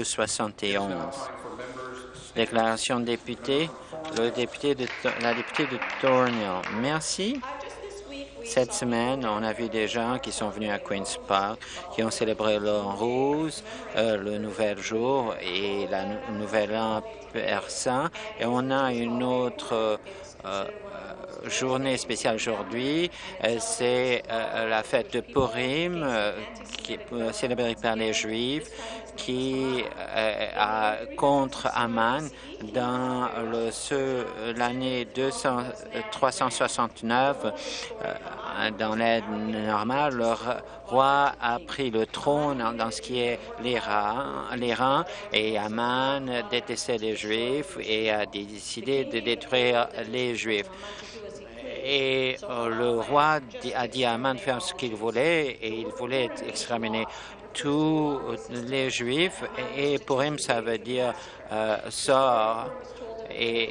271. Déclaration de député, le député de, la députée de Thornhill. Merci. Cette semaine, on a vu des gens qui sont venus à Queen's Park, qui ont célébré l'an rose, euh, le nouvel jour et la nouvelle an persan. Et on a une autre journée spéciale aujourd'hui. Euh, c'est la fête de Purim, qui célébrée par les Juifs qui a contre Aman dans l'année 369 dans l'aide normale, le roi a pris le trône dans ce qui est l'Iran et Aman détestait les Juifs et a décidé de détruire les Juifs. Et euh, le roi a dit à Aman de faire ce qu'il voulait et il voulait exterminer tous les Juifs et pour him ça veut dire euh, sort et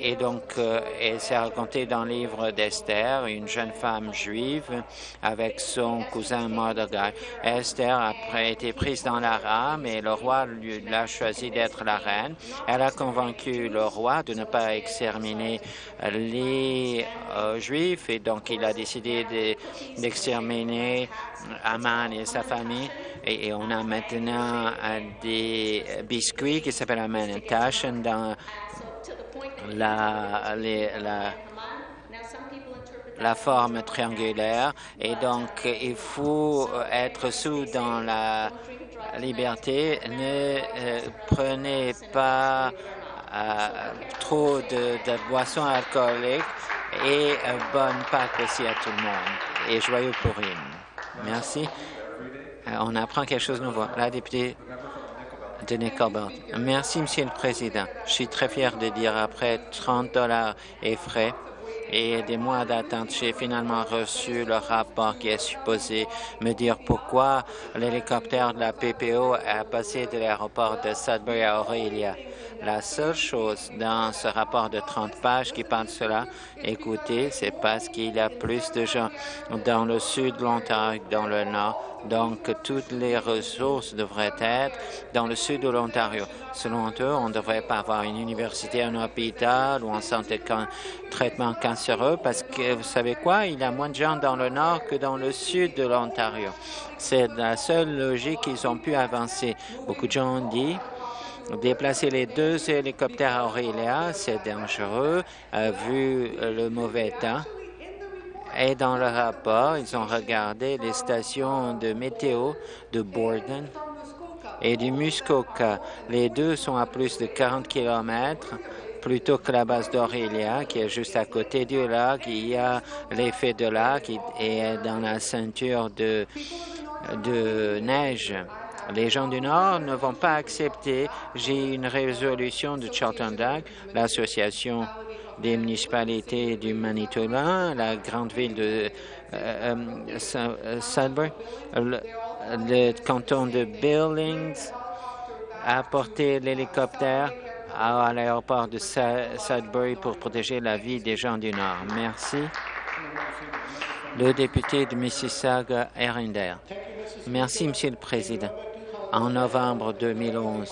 et donc, euh, elle s'est racontée dans le livre d'Esther, une jeune femme juive avec son cousin Mordecai. Esther a été prise dans la rame et le roi l'a choisi d'être la reine. Elle a convaincu le roi de ne pas exterminer les euh, Juifs et donc il a décidé d'exterminer Aman et sa famille. Et, on a maintenant euh, des biscuits qui s'appellent Aman dans la, la, forme triangulaire et donc il faut être sous dans la liberté. Ne euh, prenez pas euh, trop de, boissons alcooliques et euh, bonne Pâques aussi à tout le monde et joyeux Purim. Merci. on apprend quelque chose de nouveau. La députée Merci, Monsieur le Président. Je suis très fier de dire après 30 dollars et frais et des mois d'attente, j'ai finalement reçu le rapport qui est supposé me dire pourquoi l'hélicoptère de la PPO a passé de l'aéroport de Sudbury à Aurelia. La seule chose dans ce rapport de 30 pages qui parle de cela, écoutez, c'est parce qu'il y a plus de gens dans le sud de l'Ontario que dans le nord donc, toutes les ressources devraient être dans le sud de l'Ontario. Selon eux, on ne devrait pas avoir une université, un hôpital ou un centre de traitement cancéreux parce que, vous savez quoi, il y a moins de gens dans le nord que dans le sud de l'Ontario. C'est la seule logique qu'ils ont pu avancer. Beaucoup de gens ont dit Déplacer les deux hélicoptères à Aurélia, c'est dangereux, euh, vu le mauvais temps. Et dans le rapport, ils ont regardé les stations de météo de Borden et du Muskoka. Les deux sont à plus de 40 km plutôt que la base d'Aurelia, qui est juste à côté du lac. Il y a l'effet de lac et dans la ceinture de neige. Les gens du Nord ne vont pas accepter. J'ai une résolution de Charlton Dock, l'association des municipalités du Manitoba, la grande ville de euh, euh, Sudbury, le, canton de Billings a apporté l'hélicoptère à, l'aéroport de Sudbury pour protéger la vie des gens du Nord. Merci. Le député de Mississauga, Erinder. Merci, Monsieur le Président. En novembre 2011,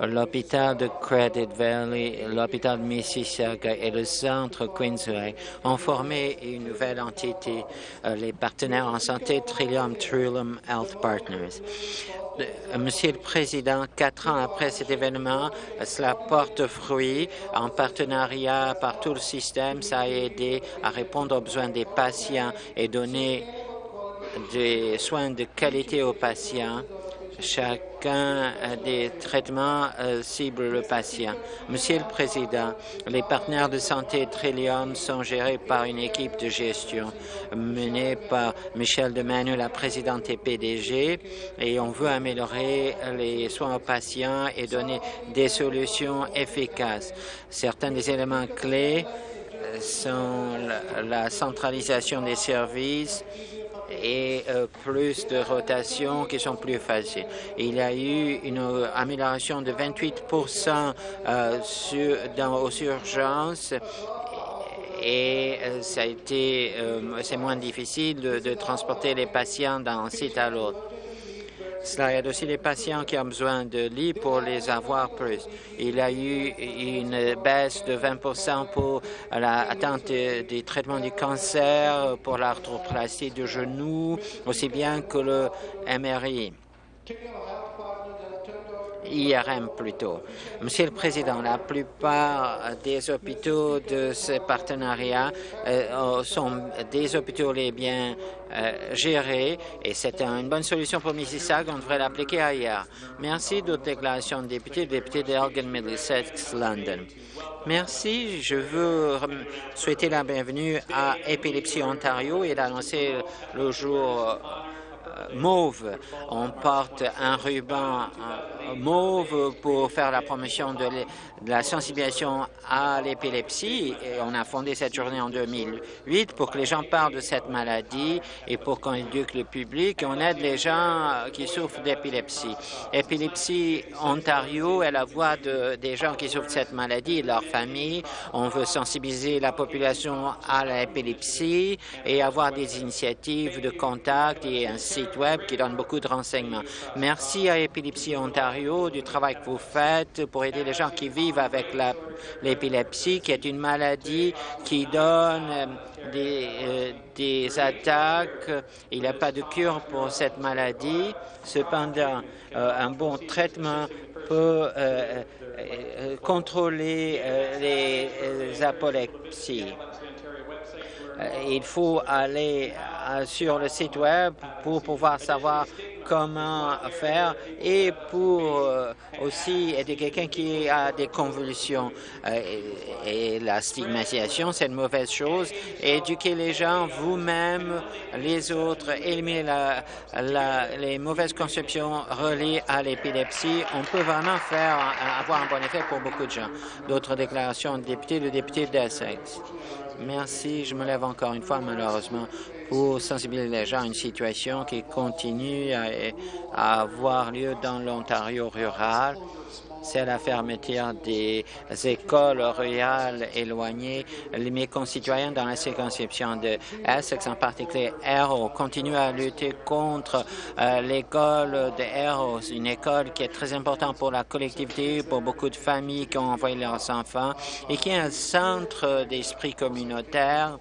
l'hôpital de Credit Valley, l'hôpital de Mississauga et le centre Queensway ont formé une nouvelle entité, euh, les partenaires en santé Trillium Trillium Health Partners. Euh, Monsieur le Président, quatre ans après cet événement, cela porte fruit. En partenariat par tout le système, ça a aidé à répondre aux besoins des patients et donner des soins de qualité aux patients chacun des traitements euh, cible le patient. Monsieur le Président, les partenaires de santé Trillium sont gérés par une équipe de gestion menée par Michel Demanu, la présidente et PDG, et on veut améliorer les soins aux patients et donner des solutions efficaces. Certains des éléments clés euh, sont la centralisation des services, et euh, plus de rotations qui sont plus faciles. Il y a eu une amélioration de 28 euh, sur, dans, aux urgences et euh, ça a été, c'est moins difficile de, de transporter les patients d'un site à l'autre. Cela aide aussi les patients qui ont besoin de lits pour les avoir plus. Il y a eu une baisse de 20 pour l'atteinte des traitements du cancer, pour l'arthroplastie du genou, aussi bien que le MRI. IRM plutôt. Monsieur le Président, la plupart des hôpitaux de ce partenariat euh, sont des hôpitaux les bien euh, gérés et c'est une bonne solution pour Mississauga. On devrait l'appliquer ailleurs. Merci d'autres déclarations de députés, député d'Elgin Middlesex, London. Merci. Je veux souhaiter la bienvenue à Épilepsie Ontario et l'annoncer le jour mauve. On porte un ruban mauve pour faire la promotion de, la sensibilisation à l'épilepsie. Et on a fondé cette journée en 2008 pour que les gens parlent de cette maladie et pour qu'on éduque le public. On aide les gens qui souffrent d'épilepsie. Épilepsie Ontario est la voix de, des gens qui souffrent de cette maladie et de leur famille. On veut sensibiliser la population à l'épilepsie et avoir des initiatives de contact et un qui donne beaucoup de renseignements. Merci à Épilepsie Ontario du travail que vous faites pour aider les gens qui vivent avec l'épilepsie, qui est une maladie qui donne euh, des, euh, des attaques. Il n'y a pas de cure pour cette maladie. Cependant, euh, un bon traitement peut contrôler les apolepsies. Il faut aller sur le site Web pour pouvoir savoir comment faire et pour euh, aussi aider quelqu'un qui a des convulsions. Euh, et, la stigmatisation, c'est une mauvaise chose. Éduquer les gens, vous-même, les autres, éliminer les mauvaises conceptions reliées à l'épilepsie, on peut vraiment faire avoir un bon effet pour beaucoup de gens. D'autres déclarations de députés, le député d'Essex. Merci. Je me lève encore une fois, malheureusement, pour sensibiliser les gens à une situation qui continue à, avoir lieu dans l'Ontario rural. C'est la fermeture des écoles rurales éloignées. Mes concitoyens dans la circonscription de Essex, en particulier Arrow, continuent à lutter contre euh, l'école de Arrow, une école qui est très importante pour la collectivité, pour beaucoup de familles qui ont envoyé leurs enfants et qui est un centre d'esprit communautaire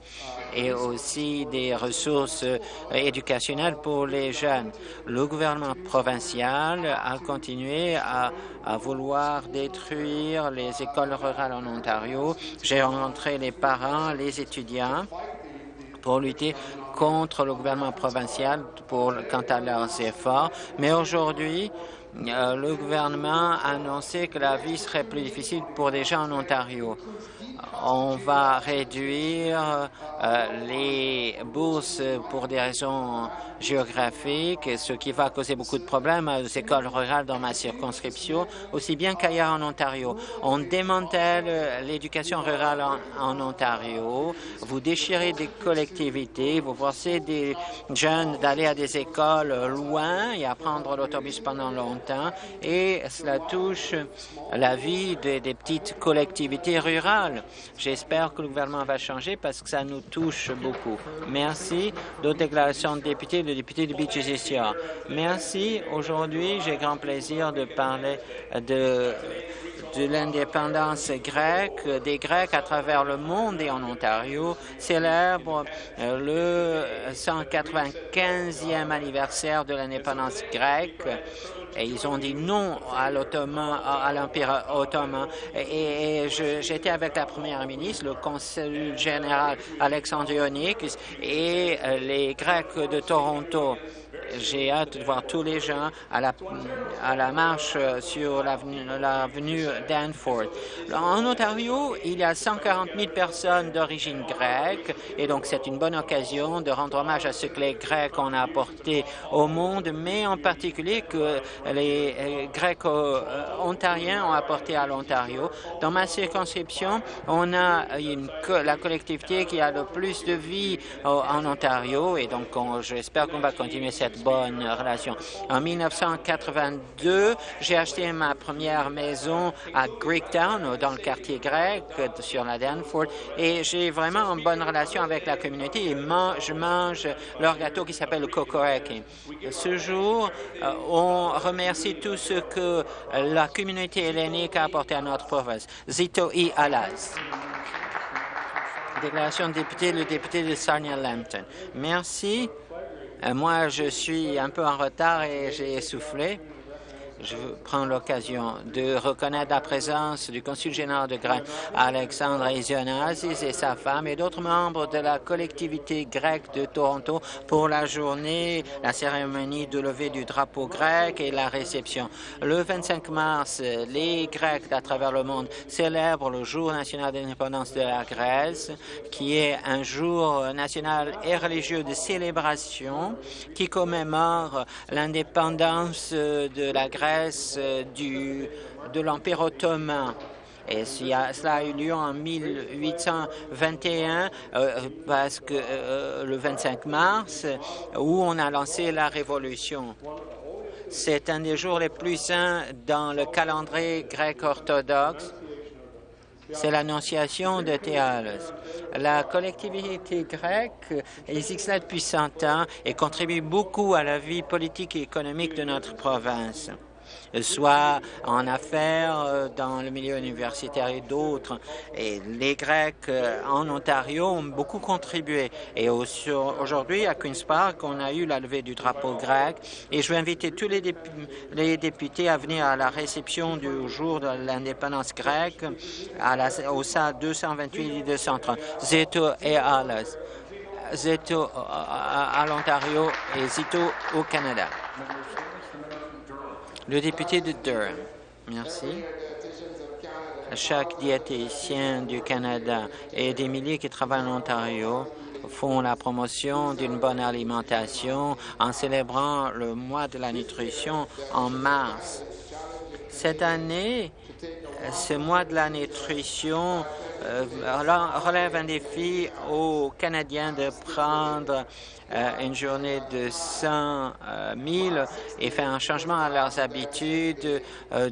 et aussi des ressources euh, éducationnelles pour les jeunes. Le gouvernement provincial a continué à, vouloir détruire les écoles rurales en Ontario. J'ai rencontré les parents, les étudiants pour lutter contre le gouvernement provincial pour, quant à leurs efforts. Mais aujourd'hui, le gouvernement a annoncé que la vie serait plus difficile pour les gens en Ontario. On va réduire euh, les bourses pour des raisons géographiques, ce qui va causer beaucoup de problèmes aux écoles rurales dans ma circonscription, aussi bien qu'ailleurs en Ontario. On démantèle l'éducation rurale en, Ontario, vous déchirez des collectivités, vous forcez des jeunes d'aller à des écoles loin et à prendre l'autobus pendant longtemps, et cela touche la vie des petites collectivités rurales. J'espère que le gouvernement va changer parce que ça nous touche beaucoup. Merci. D'autres déclarations de députés, le député de Beaches Merci. Aujourd'hui, j'ai grand plaisir de parler de de l'indépendance grecque, des Grecs à travers le monde et en Ontario célèbrent euh, le 195e anniversaire de l'indépendance grecque et ils ont dit non à l'Ottoman, à l'Empire ottoman. Et, j'étais avec la première ministre, le conseil général Alexandre Ionikis et euh, les Grecs de Toronto. J'ai hâte de voir tous les gens à la, à la marche sur l'avenue Danforth. En Ontario, il y a 140 000 personnes d'origine grecque et donc c'est une bonne occasion de rendre hommage à ce que les Grecs ont apporté au monde, mais en particulier que les euh, Grecs euh, ontariens ont apporté à l'Ontario. Dans ma circonscription, on a la collectivité qui a le plus de vie en Ontario et donc j'espère qu'on va continuer cette bonne relation. En 1982, j'ai acheté ma première maison à Greektown, dans le quartier grec, sur la Danforth, et j'ai vraiment une bonne relation avec la communauté et je mange leur gâteau qui s'appelle le Kokoreki. Ce jour, euh, on remercie tout ce que la communauté hellénique a apporté à notre province. Zito I. Alas. Déclaration de député, le député de Sarnia-Lambton. Merci. Euh, moi, je suis un peu en retard et j'ai essoufflé. Je prends l'occasion de reconnaître la présence du consul général de Grèce, Alexandre Isionazis et sa femme et d'autres membres de la collectivité grecque de Toronto pour la journée, la cérémonie de levée du drapeau grec et la réception. Le 25 mars, les Grecs à travers le monde célèbrent le jour national d'indépendance de la Grèce, qui est un jour national et religieux de célébration qui commémore l'indépendance de la Grèce euh, du, de l'Empire ottoman. Et cela a eu lieu en 1821, euh, parce que euh, le 25 mars, où on a lancé la Révolution. C'est un des jours les plus saints dans le calendrier grec orthodoxe. C'est l'annonciation de Théalus. La collectivité grecque existe depuis 100 ans et contribue beaucoup à la vie politique et économique de notre province soit en affaires, euh, dans le milieu universitaire et d'autres. Et les Grecs euh, en Ontario ont beaucoup contribué. Et aujourd'hui, à Queen's Park, on a eu la levée du drapeau grec. Et je vais inviter tous les, députés à venir à la réception du jour de l'indépendance grecque à au SAD 228 et 230. Zeto et. Zeto euh, à l'Ontario et Zito au Canada. Le député de Durham. Merci. Chaque diététicien du Canada et des milliers qui travaillent en Ontario font la promotion d'une bonne alimentation en célébrant le mois de la nutrition en mars. Cette année, ce mois de la nutrition relève un défi aux Canadiens de prendre euh, une journée de 100 000 euh, et faire un changement à leurs habitudes euh,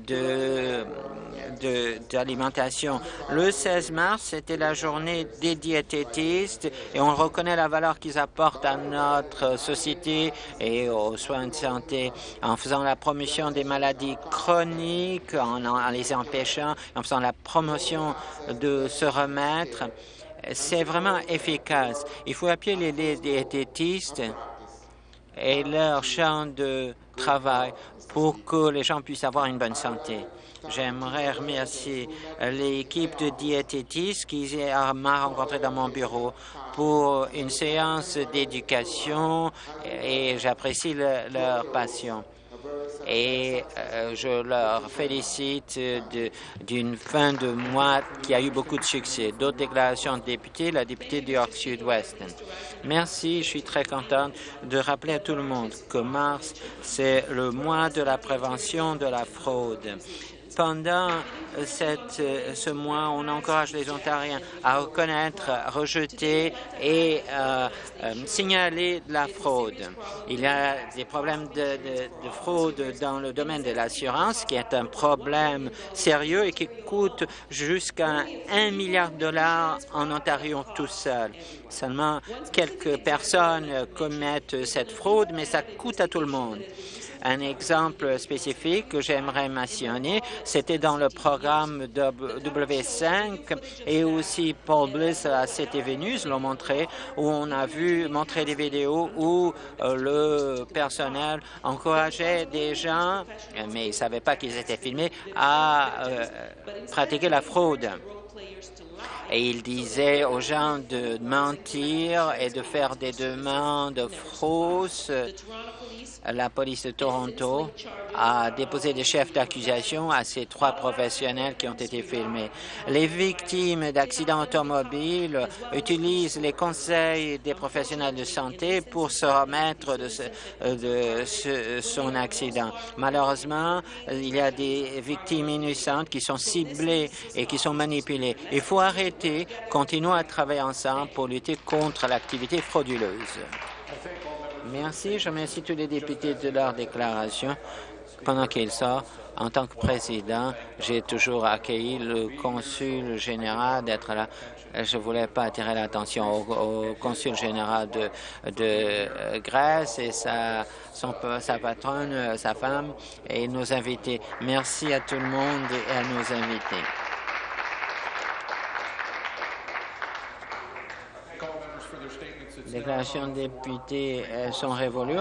d'alimentation. Le 16 mars, c'était la journée des diététistes et on reconnaît la valeur qu'ils apportent à notre société et aux soins de santé en faisant la promotion des maladies chroniques, en, les empêchant, en faisant la promotion de se remettre c'est vraiment efficace. Il faut appuyer les diététistes et leur champ de travail pour que les gens puissent avoir une bonne santé. J'aimerais remercier l'équipe de diététistes qui m'a rencontré dans mon bureau pour une séance d'éducation et j'apprécie leur passion et euh, je leur félicite d'une fin de mois qui a eu beaucoup de succès. D'autres déclarations de députés, la députée du York Sud-Ouest. Merci, je suis très contente de rappeler à tout le monde que mars, c'est le mois de la prévention de la fraude pendant ce mois, on encourage les Ontariens à reconnaître, rejeter et euh, euh, signaler la fraude. Il y a des problèmes de, de fraude dans le domaine de l'assurance, qui est un problème sérieux et qui coûte jusqu'à un milliard de dollars en Ontario tout seul. Seulement quelques personnes commettent cette fraude, mais ça coûte à tout le monde. Un exemple spécifique que j'aimerais mentionner, c'était dans le programme W5 et aussi Paul Bliss à Cité Vénus l'ont montré, où on a vu montrer des vidéos où euh, le personnel encourageait des gens, mais ils ne savaient pas qu'ils étaient filmés, à euh, pratiquer la fraude. Et il disait aux gens de mentir et de faire des demandes fausses la police de Toronto a déposé des chefs d'accusation à ces trois professionnels qui ont été filmés. Les victimes d'accidents automobiles utilisent les conseils des professionnels de santé pour se remettre de, son accident. Malheureusement, il y a des victimes innocentes qui sont ciblées et qui sont manipulées. Il faut arrêter, continuer à travailler ensemble pour lutter contre l'activité frauduleuse. Merci. Je remercie tous les députés de leur déclaration. Pendant qu'il sort, en tant que président, j'ai toujours accueilli le consul général d'être là. Je ne voulais pas attirer l'attention au, consul général de, de Grèce et sa, patronne, sa femme et nos invités. Merci à tout le monde et à nos invités. Déclaration de députés sont révolues.